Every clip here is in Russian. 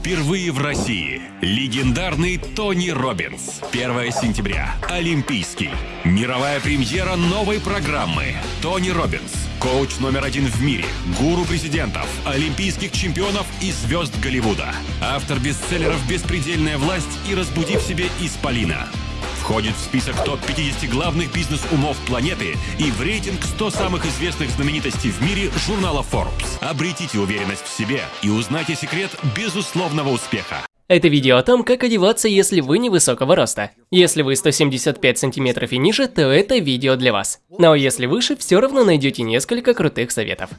Впервые в России. Легендарный Тони Робинс. 1 сентября. Олимпийский. Мировая премьера новой программы. Тони Робинс. Коуч номер один в мире. Гуру президентов, олимпийских чемпионов и звезд Голливуда. Автор бестселлеров «Беспредельная власть» и «Разбуди в себе Исполина». Входит в список топ-50 главных бизнес-умов планеты и в рейтинг 100 самых известных знаменитостей в мире журнала Forbes. Обретите уверенность в себе и узнайте секрет безусловного успеха. Это видео о том, как одеваться, если вы невысокого роста. Если вы 175 сантиметров и ниже, то это видео для вас. Но если выше, все равно найдете несколько крутых советов.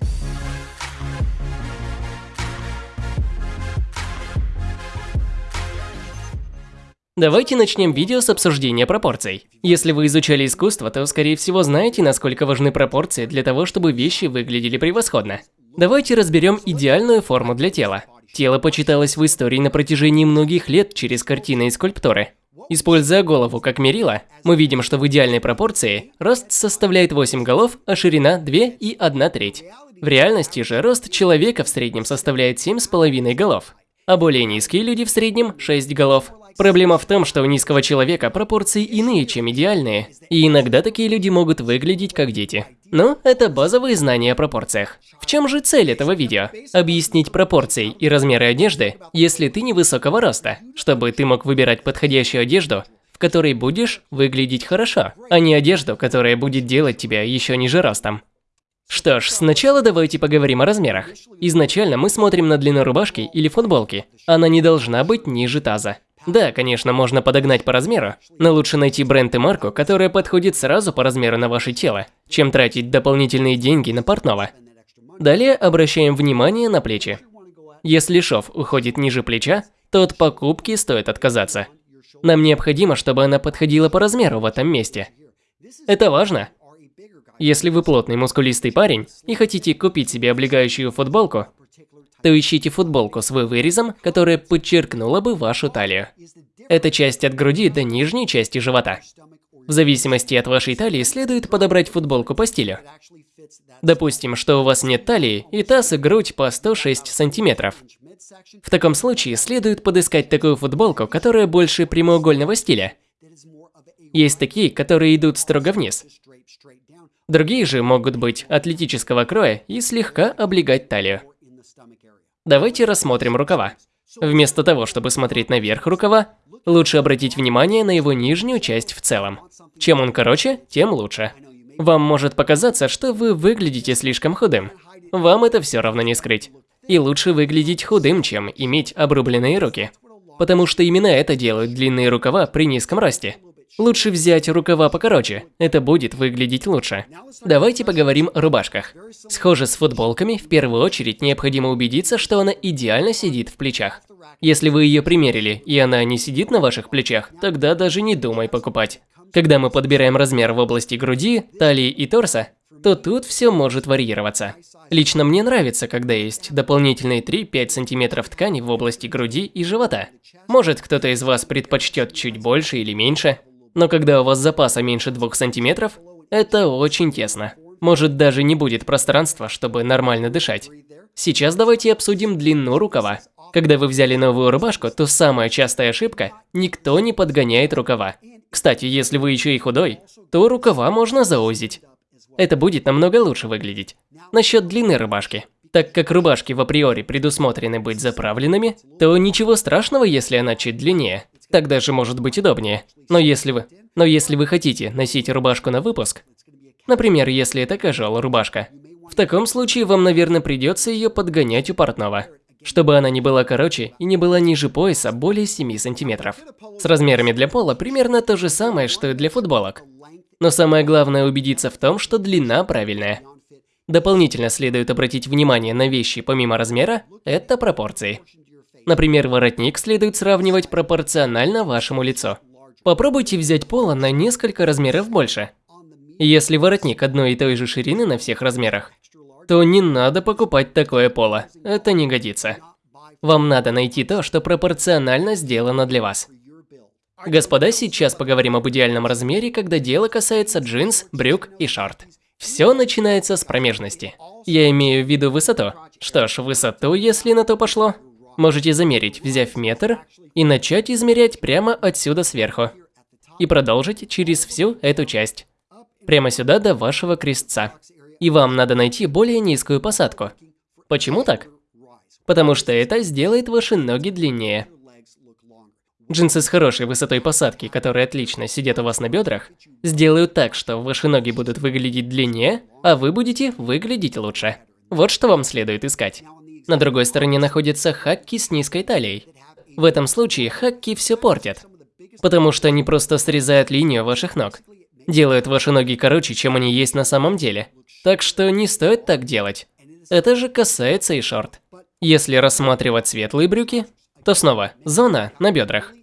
Давайте начнем видео с обсуждения пропорций. Если вы изучали искусство, то скорее всего знаете, насколько важны пропорции для того, чтобы вещи выглядели превосходно. Давайте разберем идеальную форму для тела. Тело почиталось в истории на протяжении многих лет через картины и скульптуры. Используя голову как мерило, мы видим, что в идеальной пропорции рост составляет 8 голов, а ширина 2 и 1 треть. В реальности же рост человека в среднем составляет 7,5 голов, а более низкие люди в среднем 6 голов. Проблема в том, что у низкого человека пропорции иные, чем идеальные, и иногда такие люди могут выглядеть как дети. Но это базовые знания о пропорциях. В чем же цель этого видео? Объяснить пропорции и размеры одежды, если ты невысокого роста, чтобы ты мог выбирать подходящую одежду, в которой будешь выглядеть хорошо, а не одежду, которая будет делать тебя еще ниже ростом. Что ж, сначала давайте поговорим о размерах. Изначально мы смотрим на длину рубашки или футболки. Она не должна быть ниже таза. Да, конечно, можно подогнать по размеру, но лучше найти бренд и марку, которая подходит сразу по размеру на ваше тело, чем тратить дополнительные деньги на портного. Далее обращаем внимание на плечи. Если шов уходит ниже плеча, то от покупки стоит отказаться. Нам необходимо, чтобы она подходила по размеру в этом месте. Это важно. Если вы плотный мускулистый парень и хотите купить себе облегающую футболку, то ищите футболку с вырезом, которая подчеркнула бы вашу талию. Это часть от груди до нижней части живота. В зависимости от вашей талии следует подобрать футболку по стилю. Допустим, что у вас нет талии и таз и грудь по 106 сантиметров. В таком случае следует подыскать такую футболку, которая больше прямоугольного стиля. Есть такие, которые идут строго вниз. Другие же могут быть атлетического кроя и слегка облегать талию. Давайте рассмотрим рукава. Вместо того, чтобы смотреть наверх рукава, лучше обратить внимание на его нижнюю часть в целом. Чем он короче, тем лучше. Вам может показаться, что вы выглядите слишком худым. Вам это все равно не скрыть. И лучше выглядеть худым, чем иметь обрубленные руки. Потому что именно это делают длинные рукава при низком росте. Лучше взять рукава покороче, это будет выглядеть лучше. Давайте поговорим о рубашках. Схоже с футболками, в первую очередь необходимо убедиться, что она идеально сидит в плечах. Если вы ее примерили, и она не сидит на ваших плечах, тогда даже не думай покупать. Когда мы подбираем размер в области груди, талии и торса, то тут все может варьироваться. Лично мне нравится, когда есть дополнительные 3-5 сантиметров ткани в области груди и живота. Может, кто-то из вас предпочтет чуть больше или меньше, но когда у вас запаса меньше 2 сантиметров, это очень тесно. Может даже не будет пространства, чтобы нормально дышать. Сейчас давайте обсудим длину рукава. Когда вы взяли новую рубашку, то самая частая ошибка – никто не подгоняет рукава. Кстати, если вы еще и худой, то рукава можно заузить. Это будет намного лучше выглядеть. Насчет длины рубашки. Так как рубашки в априори предусмотрены быть заправленными, то ничего страшного, если она чуть длиннее. Так даже может быть удобнее. Но если вы, но если вы хотите носить рубашку на выпуск, например, если это casual рубашка, в таком случае вам, наверное, придется ее подгонять у портного, чтобы она не была короче и не была ниже пояса более 7 сантиметров. С размерами для пола примерно то же самое, что и для футболок. Но самое главное убедиться в том, что длина правильная. Дополнительно следует обратить внимание на вещи помимо размера – это пропорции. Например, воротник следует сравнивать пропорционально вашему лицу. Попробуйте взять поло на несколько размеров больше. Если воротник одной и той же ширины на всех размерах, то не надо покупать такое поло, это не годится. Вам надо найти то, что пропорционально сделано для вас. Господа, сейчас поговорим об идеальном размере, когда дело касается джинс, брюк и шорт. Все начинается с промежности. Я имею в виду высоту. Что ж, высоту, если на то пошло, Можете замерить, взяв метр, и начать измерять прямо отсюда сверху. И продолжить через всю эту часть. Прямо сюда до вашего крестца. И вам надо найти более низкую посадку. Почему так? Потому что это сделает ваши ноги длиннее. Джинсы с хорошей высотой посадки, которые отлично сидят у вас на бедрах, сделают так, что ваши ноги будут выглядеть длиннее, а вы будете выглядеть лучше. Вот что вам следует искать. На другой стороне находятся хакки с низкой талией. В этом случае хакки все портят, потому что они просто срезают линию ваших ног. Делают ваши ноги короче, чем они есть на самом деле. Так что не стоит так делать. Это же касается и шорт. Если рассматривать светлые брюки, то снова зона на бедрах.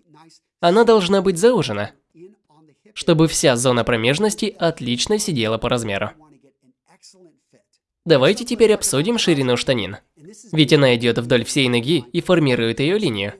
Она должна быть заужена, чтобы вся зона промежности отлично сидела по размеру. Давайте теперь обсудим ширину штанин. Ведь она идет вдоль всей ноги и формирует ее линию.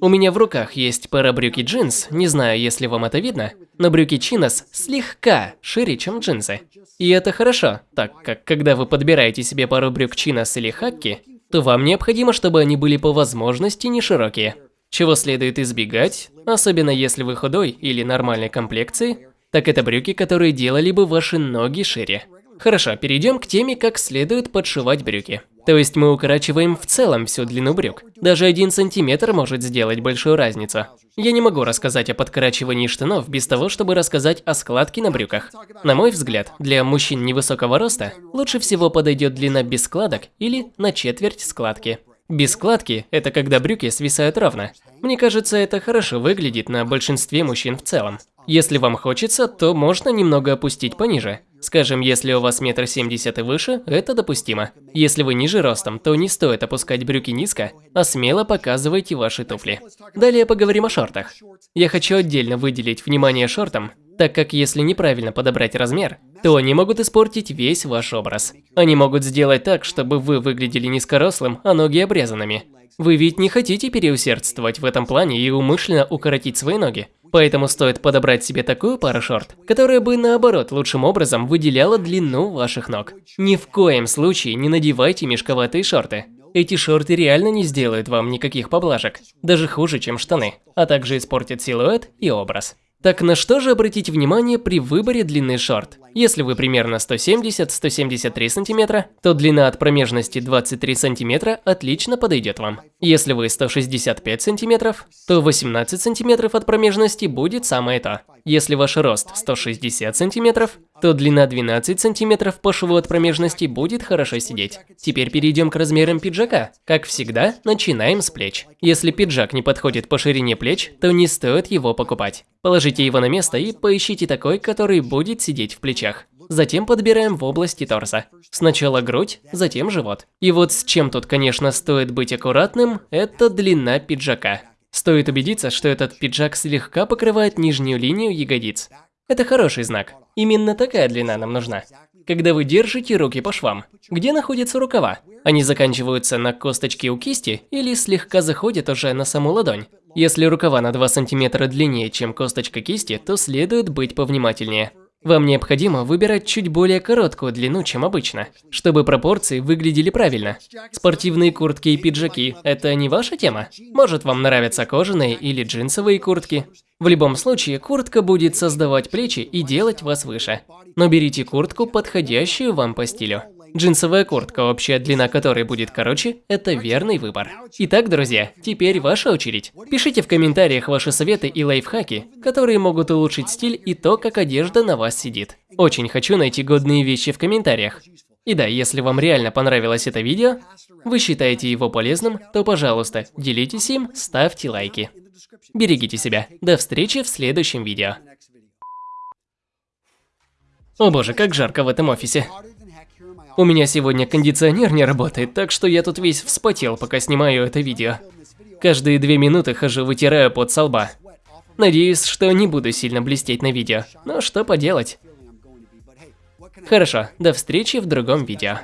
У меня в руках есть пара брюки джинс, не знаю, если вам это видно, но брюки чинос слегка шире, чем джинсы. И это хорошо, так как когда вы подбираете себе пару брюк чинос или хакки, то вам необходимо, чтобы они были по возможности не широкие. Чего следует избегать, особенно если вы худой или нормальной комплекции, так это брюки, которые делали бы ваши ноги шире. Хорошо, перейдем к теме, как следует подшивать брюки. То есть мы укорачиваем в целом всю длину брюк. Даже один сантиметр может сделать большую разницу. Я не могу рассказать о подкорачивании штанов без того, чтобы рассказать о складке на брюках. На мой взгляд, для мужчин невысокого роста лучше всего подойдет длина без складок или на четверть складки. Без складки – это когда брюки свисают ровно. Мне кажется, это хорошо выглядит на большинстве мужчин в целом. Если вам хочется, то можно немного опустить пониже. Скажем, если у вас метр семьдесят и выше, это допустимо. Если вы ниже ростом, то не стоит опускать брюки низко, а смело показывайте ваши туфли. Далее поговорим о шортах. Я хочу отдельно выделить внимание шортам, так как если неправильно подобрать размер, то они могут испортить весь ваш образ. Они могут сделать так, чтобы вы выглядели низкорослым, а ноги обрезанными. Вы ведь не хотите переусердствовать в этом плане и умышленно укоротить свои ноги. Поэтому стоит подобрать себе такую пару шорт, которая бы наоборот лучшим образом выделяла длину ваших ног. Ни в коем случае не надевайте мешковатые шорты. Эти шорты реально не сделают вам никаких поблажек, даже хуже, чем штаны, а также испортят силуэт и образ. Так на что же обратить внимание при выборе длины шорт? Если вы примерно 170-173 см, то длина от промежности 23 см отлично подойдет вам. Если вы 165 см, то 18 см от промежности будет самое то. Если ваш рост 160 см, то длина 12 см по шву от промежности будет хорошо сидеть. Теперь перейдем к размерам пиджака. Как всегда, начинаем с плеч. Если пиджак не подходит по ширине плеч, то не стоит его покупать. Положите его на место и поищите такой, который будет сидеть в плечах. Затем подбираем в области торса. Сначала грудь, затем живот. И вот с чем тут, конечно, стоит быть аккуратным, это длина пиджака. Стоит убедиться, что этот пиджак слегка покрывает нижнюю линию ягодиц. Это хороший знак. Именно такая длина нам нужна. Когда вы держите руки по швам, где находятся рукава? Они заканчиваются на косточке у кисти или слегка заходят уже на саму ладонь? Если рукава на 2 см длиннее, чем косточка кисти, то следует быть повнимательнее. Вам необходимо выбирать чуть более короткую длину, чем обычно, чтобы пропорции выглядели правильно. Спортивные куртки и пиджаки – это не ваша тема? Может вам нравятся кожаные или джинсовые куртки? В любом случае, куртка будет создавать плечи и делать вас выше. Но берите куртку, подходящую вам по стилю. Джинсовая куртка, общая длина которой будет короче, это верный выбор. Итак, друзья, теперь ваша очередь. Пишите в комментариях ваши советы и лайфхаки, которые могут улучшить стиль и то, как одежда на вас сидит. Очень хочу найти годные вещи в комментариях. И да, если вам реально понравилось это видео, вы считаете его полезным, то, пожалуйста, делитесь им, ставьте лайки. Берегите себя. До встречи в следующем видео. О боже, как жарко в этом офисе. У меня сегодня кондиционер не работает, так что я тут весь вспотел, пока снимаю это видео. Каждые две минуты хожу, вытираю под со лба. Надеюсь, что не буду сильно блестеть на видео, но что поделать. Хорошо, до встречи в другом видео.